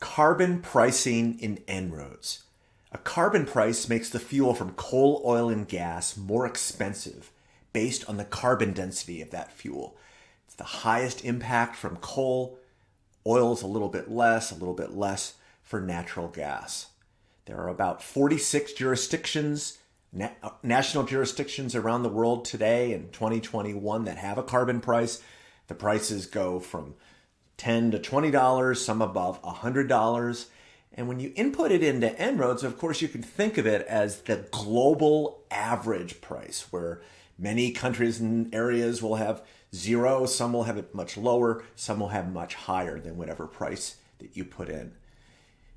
Carbon pricing in En-ROADS. A carbon price makes the fuel from coal, oil, and gas more expensive based on the carbon density of that fuel. It's the highest impact from coal, oil is a little bit less, a little bit less for natural gas. There are about 46 jurisdictions, na- uh, national jurisdictions around the world today in 2021 that have a carbon price. The prices go from 10 to $20, some above $100. And when you input it into En-ROADS, of course, you can think of it as the global average price, where many countries and areas will have zero, some will have it much lower, some will have much higher than whatever price that you put in.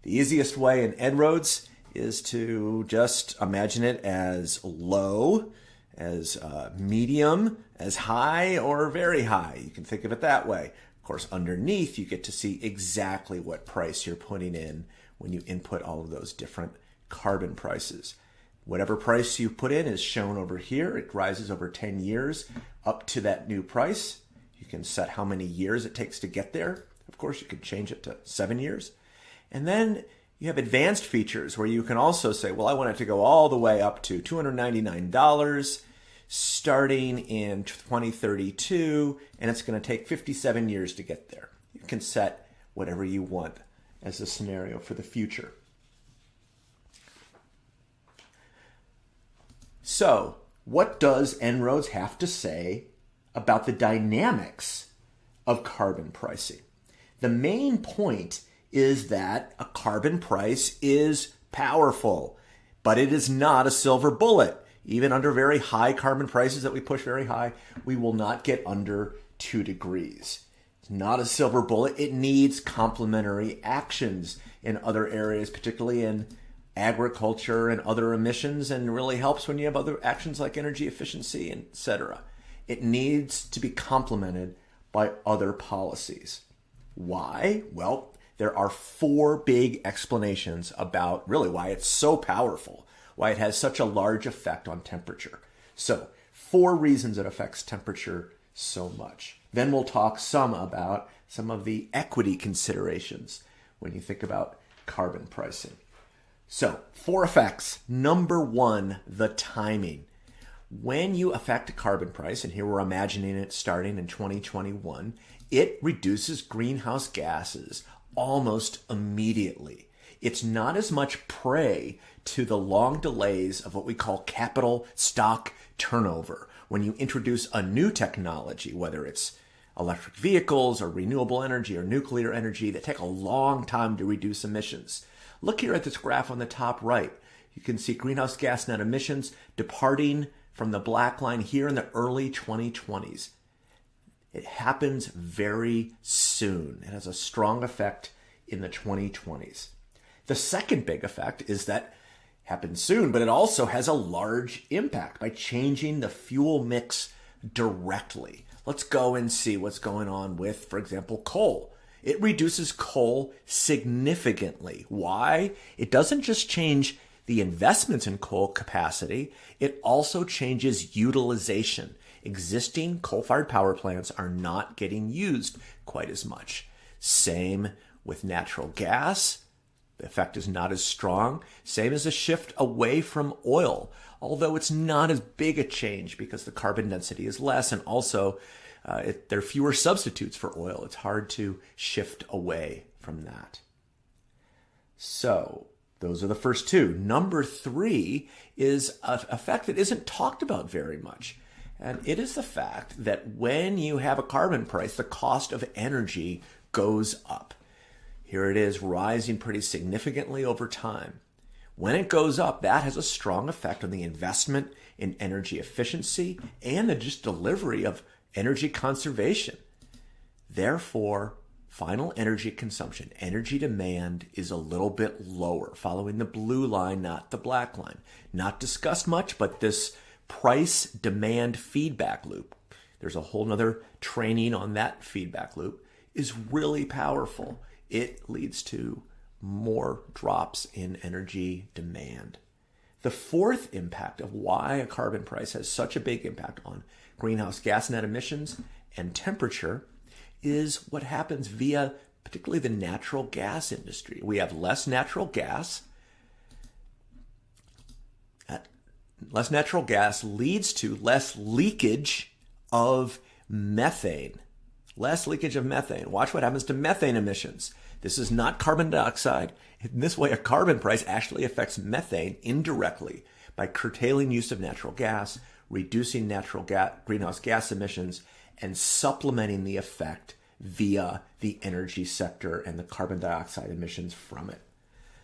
The easiest way in En-ROADS is to just imagine it as low, as uh, medium, as high, or very high. You can think of it that way course, underneath, you get to see exactly what price you're putting in when you input all of those different carbon prices. Whatever price you put in is shown over here. It rises over 10 years up to that new price. You can set how many years it takes to get there. Of course, you could change it to seven years. And then you have advanced features where you can also say, well, I want it to go all the way up to $299 starting in 2032, and it's going to take 57 years to get there. You can set whatever you want as a scenario for the future. So, what does En-ROADS have to say about the dynamics of carbon pricing? The main point is that a carbon price is powerful, but it is not a silver bullet even under very high carbon prices that we push very high, we will not get under two degrees. It's not a silver bullet. It needs complementary actions in other areas, particularly in agriculture and other emissions, and really helps when you have other actions like energy efficiency, etc. It needs to be complemented by other policies. Why? Well, there are four big explanations about really why it's so powerful why it has such a large effect on temperature. So, four reasons it affects temperature so much. Then we'll talk some about some of the equity considerations when you think about carbon pricing. So, four effects. Number one, the timing. When you affect a carbon price, and here we're imagining it starting in 2021, it reduces greenhouse gases almost immediately. It's not as much prey to the long delays of what we call capital stock turnover. When you introduce a new technology, whether it's electric vehicles or renewable energy or nuclear energy that take a long time to reduce emissions. Look here at this graph on the top right. You can see greenhouse gas net emissions departing from the black line here in the early 2020s. It happens very soon. It has a strong effect in the 2020s. The second big effect is that happens soon, but it also has a large impact by changing the fuel mix directly. Let's go and see what's going on with, for example, coal. It reduces coal significantly. Why? It doesn't just change the investments in coal capacity, it also changes utilization. Existing coal fired power plants are not getting used quite as much. Same with natural gas the effect is not as strong, same as a shift away from oil, although it's not as big a change because the carbon density is less and also uh, it, there are fewer substitutes for oil. It's hard to shift away from that. So, those are the first two. Number three is a effect that isn't talked about very much. And it is the fact that when you have a carbon price, the cost of energy goes up. Here it is rising pretty significantly over time. When it goes up, that has a strong effect on the investment in energy efficiency and the just delivery of energy conservation. Therefore, final energy consumption, energy demand is a little bit lower, following the blue line, not the black line. Not discussed much, but this price demand feedback loop, there's a whole nother training on that feedback loop, is really powerful it leads to more drops in energy demand. The fourth impact of why a carbon price has such a big impact on greenhouse gas net emissions and temperature is what happens via particularly the natural gas industry. We have less natural gas. Less natural gas leads to less leakage of methane. Less leakage of methane. Watch what happens to methane emissions. This is not carbon dioxide. In this way, a carbon price actually affects methane indirectly by curtailing use of natural gas, reducing natural gas, greenhouse gas emissions, and supplementing the effect via the energy sector and the carbon dioxide emissions from it.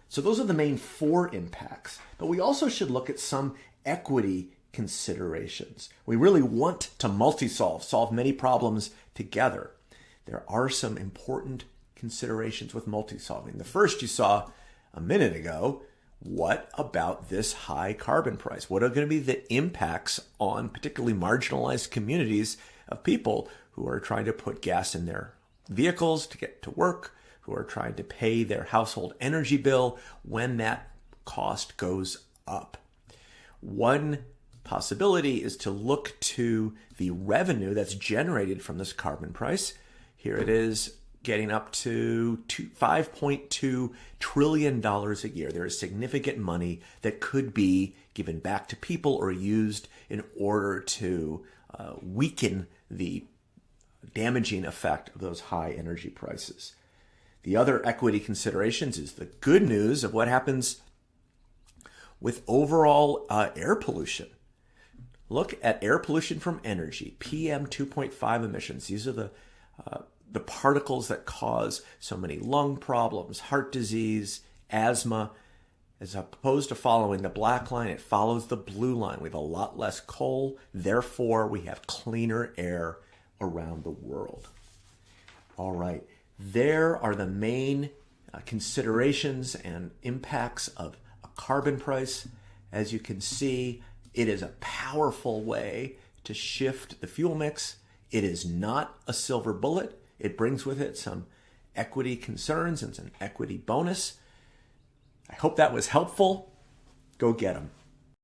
So those are the main four impacts. But we also should look at some equity considerations. We really want to multi-solve, solve many problems together. There are some important considerations with multi-solving. The first you saw a minute ago, what about this high carbon price? What are going to be the impacts on particularly marginalized communities of people who are trying to put gas in their vehicles to get to work, who are trying to pay their household energy bill when that cost goes up? One possibility is to look to the revenue that's generated from this carbon price. Here it is getting up to $5.2 trillion a year. There is significant money that could be given back to people or used in order to uh, weaken the damaging effect of those high energy prices. The other equity considerations is the good news of what happens with overall uh, air pollution. Look at air pollution from energy, PM 2.5 emissions. These are the uh, the particles that cause so many lung problems, heart disease, asthma. As opposed to following the black line, it follows the blue line. We have a lot less coal, therefore, we have cleaner air around the world. All right, there are the main uh, considerations and impacts of a carbon price. As you can see, it is a powerful way to shift the fuel mix. It is not a silver bullet. It brings with it some equity concerns and some equity bonus. I hope that was helpful. Go get them.